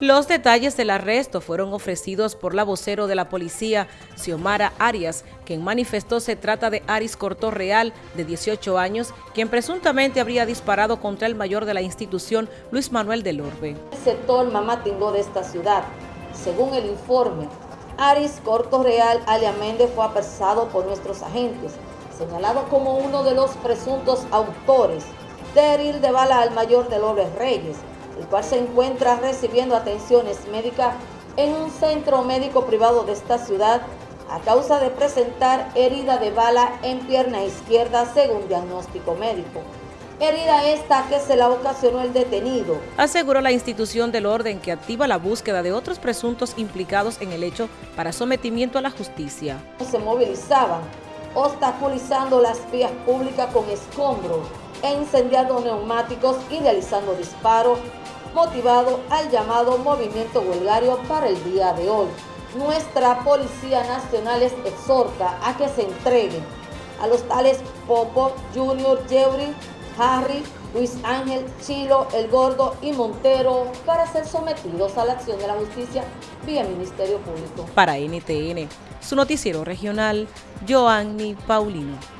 Los detalles del arresto fueron ofrecidos por la vocero de la policía, Xiomara Arias, quien manifestó se trata de Aris Cortorreal, de 18 años, quien presuntamente habría disparado contra el mayor de la institución, Luis Manuel del Orbe. El sector Mamatingó de esta ciudad, según el informe, Aris Cortorreal alias Méndez fue apresado por nuestros agentes, señalado como uno de los presuntos autores de herir de bala al mayor del Orbe Reyes, el cual se encuentra recibiendo atenciones médicas en un centro médico privado de esta ciudad a causa de presentar herida de bala en pierna izquierda según diagnóstico médico. Herida esta que se la ocasionó el detenido. Aseguró la institución del orden que activa la búsqueda de otros presuntos implicados en el hecho para sometimiento a la justicia. Se movilizaban, obstaculizando las vías públicas con escombros e incendiando neumáticos y realizando disparos motivado al llamado movimiento huelgario para el día de hoy. Nuestra Policía Nacional les exhorta a que se entreguen a los tales Popo, Junior, Jerry, Harry, Luis Ángel, Chilo, El Gordo y Montero para ser sometidos a la acción de la justicia vía Ministerio Público. Para NTN, su noticiero regional, Joanny Paulino.